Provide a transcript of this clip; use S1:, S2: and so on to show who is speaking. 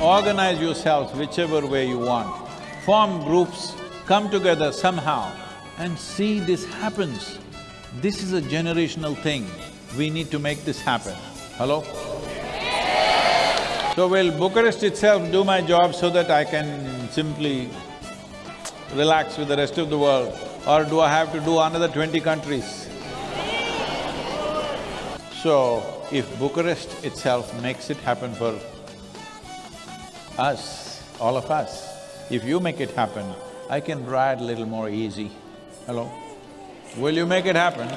S1: Organize yourselves whichever way you want. Form groups, come together somehow and see this happens. This is a generational thing. We need to make this happen. Hello? So will Bucharest itself do my job so that I can simply relax with the rest of the world? Or do I have to do another twenty countries? So, if Bucharest itself makes it happen for us, all of us. If you make it happen, I can ride a little more easy. Hello? Will you make it happen?